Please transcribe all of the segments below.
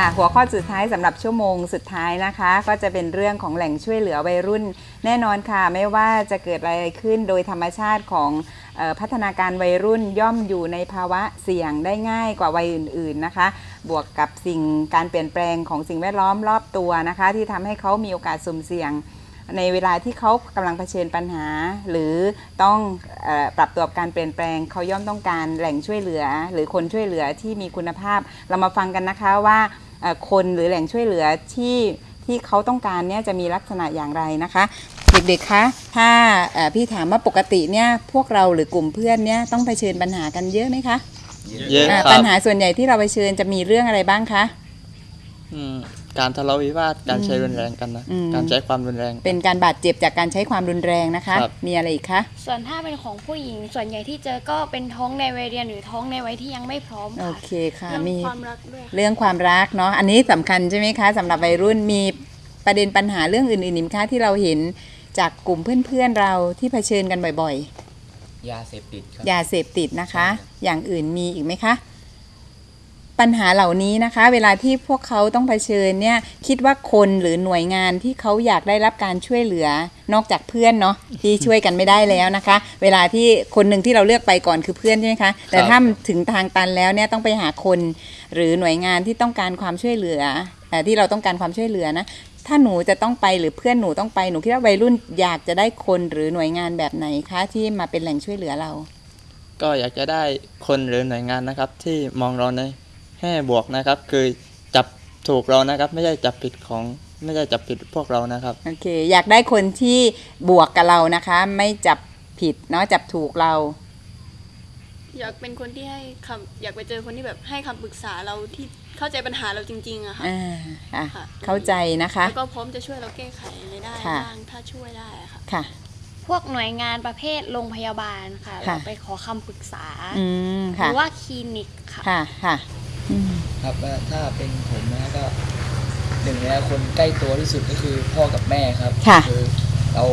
ค่ะ หัวข้อสุดท้ายสำหรับชั่วโมงสุดท้ายนะคะ ก็จะเป็นเรื่องของแหล่งช่วยเหลือวัยรุ่น แน่นอนค่ะ ไม่ว่าจะเกิดอะไรขึ้นโดยธรรมชาติของพัฒนาการวัยรุ่นย่อมอยู่ในภาวะเสี่ยงได้ง่ายกว่าวัยอื่น ๆนะคะ บวกกับสิ่งการเปลี่ยนแปลงของสิ่งแวดล้อมรอบตัวนะคะ ที่ทำให้เขามีโอกาสสุ่มเสี่ยง ในเวลาที่เขากำลังเผชิญปัญหา หรือต้องอปรับตัวกับการเปลี่ยนแปลงเขาย่อมต้องการแหล่งช่วยเหลือ หรือคนช่วยเหลือที่มีคุณภาพ เรามาฟังกันนะคะว่า คนหรือแหล่งช่วยเหลือที่ที่เขาต้องการเนี่ยจะมีลักษณะอย่างไรนะคะ เด็กๆคะถ้าเอ่อพี่ถามว่าปกติเนี่ยพวกเราหรือกลุ่มเพื่อนเนี่ยต้องเผชิญปัญหากันเยอะไหมคะเยอะอ่าครัปับญหาส่วนใหญ่ที่เราเผชิญจะมีเรื่องอะไรบ้างคะอืม การทะเลาะวิวาทการใช้อืมรุนแรงกันนะอืมการใช้ความรุนแรง เป็นการบาดเจ็บจากการใช้ความรุนแรงนะคะครับมีอะไรอีกคะส่วนถ้าเป็นของผู้หญิงส่วนใหญ่ที่เจอก็เป็นท้องในวัยเรียนหรือท้องในวัยที่ยังไม่พร้อมโอค่ะเคค่ะเรื่องมีความรักด้วยค่ะเรื่องความรักเนาะอันนี้สำคัญใช่ไหมคะสำหรับวัยรุ่นมีประเด็นปัญหาเรื่องอื่นๆอีกไหมคะที่เราเห็นจากกลุ่มเพื่อนๆเราที่เผชิญกันบ่อยยาเสพติดครับๆยาเสพติดนะคะ อย่างอื่นมีอีกไหมคะ ปัญหาเหล่านี้นะคะ เวลาที่พวกเขาต้องเผชิญเนี่ยคิดว่าคนหรือหน่วยงานที่เขาอยากได้รับการช่วยเหลือนอกจากเพื่อนเนาะที่ช่วยกันไม่ได้แล้วนะคะ เวลาที่คนหนึ่งที่เราเลือกไปก่อนคือเพื่อนใช่ไหมคะแต่ถ้าถึงทางตันแล้วเนี่ยต้องไปหาคนหรือหน่วยงานที่ต้องการความช่วยเหลือเอ่อที่เราต้องการความช่วยเหลือนะถ้าหนูจะต้องไปหรือเพื่อนหนูต้องไปหนูคิดว่าวัยรุ่นอยากจะได้คนหรือหน่วยงานแบบไหนคะที่มาเป็นแหล่งช่วยเหลือเรา ก็อยากจะได้คนหรือหน่วยงานนะครับที่มองเราใน แง่บวกนะครับคือจับถูกเรานะครับ ไม่ใช่จับผิดของไม่ใช่จับผิดพวกเรานะครับโอเค อยากได้คนที่บวกกับเรานะคะ ไม่จับผิดเนาะจับถูกเรา อยากเป็นคนที่ให้คำอยากไปเจอคนที่แบบให้คำปรึกษาเราที่เข้าใจปัญหาเราจริงๆอะค่ะอ่าอะ ค่ะเข้าใจนะคะ แล้วก็พร้อมจะช่วยเราแก้ไขอะไรได้ค่ะ บ้างถ้าช่วยได้อะค่ะ ค่ะ พวกหน่วยงานประเภทโรงพยาบาลค่ะค่ะ เราไปขอคำปรึกษา อืมหค่ะ รือว่าคลินิกค่ะ ค่ะค่ะอืม ครับว่าถ้าเป็นผมนะก็หนึ่งในคนใกล้ตัวที่สุดก็คือพ่อกับแม่ครับค่ะคือเรา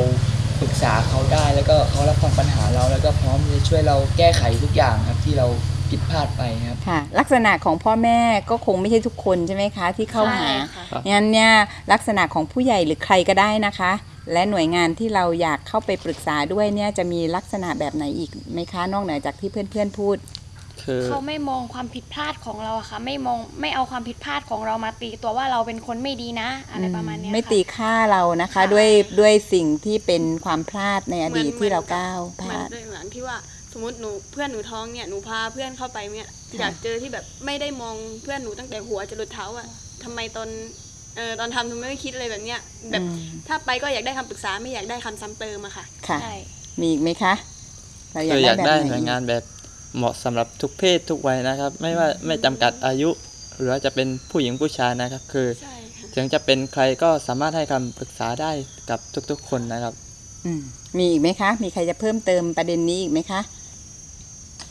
ปรึกษาเขาได้แล้วก็เขารับฟังปัญหาเราแล้วก็พร้อมจะช่วยเราแก้ไขทุกอย่างครับที่เราผิดพลาดไปครับค่ะ ลักษณะของพ่อแม่ก็คงไม่ใช่ทุกคนใช่ไหมคะ ที่เข้าหาใช่ค่ะครับงั้นเนี่ยลักษณะของผู้ใหญ่หรือใครก็ได้นะคะ และหน่วยงานที่เราอยากเข้าไปปรึกษาด้วยเนี่ยจะมีลักษณะแบบไหนอีกไหมคะ นอกเหนือจากที่เพื่อนๆพูด คือเขาไม่มองความผิดพลาดของเราอะค่ะ ไม่มองไม่เอาความผิดพลาดของเรามาตีตัวว่าเราเป็นคนไม่ดีนะ อะไรประมาณเนี้ยไม่ค่ะตีค่าเรานะคะค่ะด้วยด้วยสิ่งที่เป็นความพลาดในอดีตเหมือนที่เราก้าวพเหมือลานดด้วยเหมือนที่ว่าสมมติหนูเพื่อนหนูท้องเนี่ยหนูพาเพื่อนเข้าไปเนี่ยอยากเจอที่แบบไม่ได้มองเพื่อนหนูตั้งแต่หัวจรดเท้าอะทำไมตอนเออตอนทำทำไมไม่คิดอะไรแบบเนี้ยแบบอืมถ้าไปก็อยากได้คำปรึกษาไม่อยากได้คำซ้ำเติมอะค่ะ ค่ะใช่มีอีกไหมคะเราอยาคืกออได้ยากแบบได้ไหนหน่วยงานแบบ เหมาะสำหรับทุกเพศทุกวัยนะครับ ไม่ว่าไม่จำกัดอายุ หรือว่าจะเป็นผู้หญิงผู้ชายนะครับ คือใช่ค่ะถึงจะเป็นใครก็สามารถให้คำปรึกษาได้กับทุกๆคนนะครับอืมมีอีกไหมคะ มีใครจะเพิ่มเติมประเด็นนี้อีกไหมคะ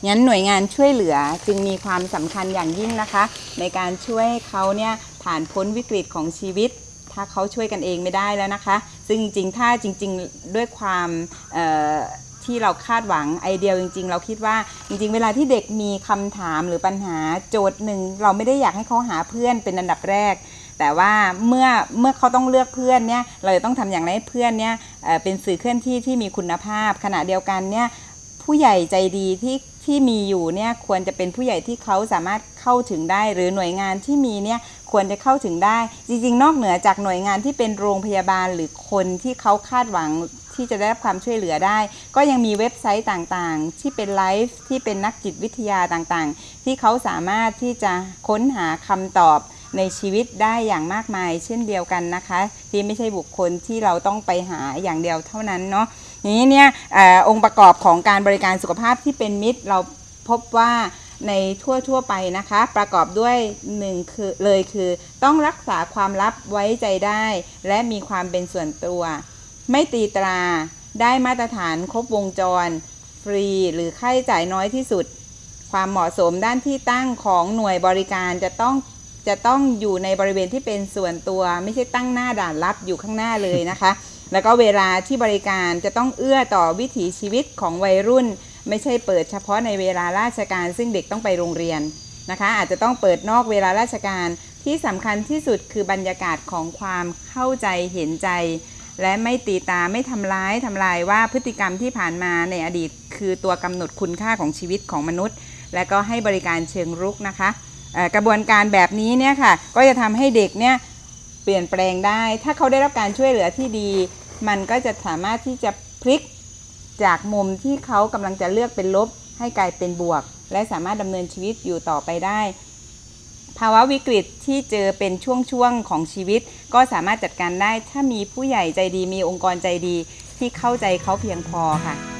งั้นหน่วยงานช่วยเหลือจึงมีความสำคัญอย่างยิ่งนะคะ ในการช่วยเขาเนี่ยผ่านพ้นวิกฤตของชีวิต ถ้าเขาช่วยกันเองไม่ได้แล้วนะคะ ซึ่งจริงๆ ถ้าจริง ๆ ด้วยความเอ่อ ที่เราคาดหวังไอเดียจริง ๆ เราคิดว่าจริง ๆ เวลาที่เด็กมีคำถามหรือปัญหาโจทย์หนึ่งเราไม่ได้อยากให้เขาหาเพื่อนเป็นอันดับแรก แต่ว่าเมื่อเมื่อเขาต้องเลือกเพื่อนเนี่ยเราจะต้องทำอย่างไรให้เพื่อนเนี่ยเอ่อเป็นสื่อเคลื่อนที่ที่มีคุณภาพ ขณะเดียวกันเนี่ยผู้ใหญ่ใจดีที่ที่มีอยู่เนี่ยควรจะเป็นผู้ใหญ่ที่เขาสามารถเข้าถึงได้ หรือหน่วยงานที่มีเนี่ยควรจะเข้าถึงได้ จริง ๆ นอกเหนือจากหน่วยงานที่เป็นโรงพยาบาลหรือคนที่เขาคาดหวัง ที่จะได้รับความช่วยเหลือได้ ก็ยังมีเว็บไซต์ต่างๆ ที่เป็นไลฟ์ที่เป็นนักจิตวิทยาต่างๆ ที่เขาสามารถที่จะค้นหาคำตอบในชีวิตได้อย่างมากมาย เช่นเดียวกันนะคะ ที่ไม่ใช่บุคคลที่เราต้องไปหาอย่างเดียวเท่านั้นเนาะอย่างนี้เนี่ยอองค์ประกอบของการบริการสุขภาพที่เป็นมิตรเราพบว่าในทั่วทั่วๆไปนะคะ ประกอบด้วยหนึ่งคือเลยคือ ต้องรักษาความลับไว้ใจได้ และมีความเป็นส่วนตัว ไม่ตีตราได้มาตรฐานครบวงจร ฟรีหรือค่าใช้จ่ายน้อยที่สุด ความเหมาะสมด้านที่ตั้งของหน่วยบริการจะต้องจะต้องอยู่ในบริเวณที่เป็นส่วนตัว ไม่ใช่ตั้งหน้าด่านรับอยู่ข้างหน้าเลยนะคะ แล้วก็เวลาที่บริการจะต้องเอื้อต่อวิถีชีวิตของวัยรุ่น ไม่ใช่เปิดเฉพาะในเวลาราชการ ซึ่งเด็กต้องไปโรงเรียนนะคะ อาจจะต้องเปิดนอกเวลาราชการที่สำคัญที่สุดคือบรรยากาศของความเข้าใจเห็นใจ และไม่ตีตาไม่ทำร้ายทำลายว่าพฤติกรรมที่ผ่านมาในอดีต คือตัวกำหนดคุณค่าของชีวิตของมนุษย์ และก็ให้บริการเชิงรุกนะคะกระบวนการแบบนี้เนี่ยค่ะก็จะทำให้เด็กเนี่ยเปลี่ยนแปลงได้ ถ้าเขาได้รับการช่วยเหลือที่ดี มันก็จะสามารถที่จะพลิกจากมุมที่เขากำลังจะเลือกเป็นลบให้กลายเป็นบวก และสามารถดำเนินชีวิตอยู่ต่อไปได้าวะวิกฤตที่เจอเป็นช่วงๆของชีวิต ก็สามารถจัดการได้ถ้ามีผู้ใหญ่ใจดีมีองค์กรใจดีที่เข้าใจเขาเพียงพอค่ะ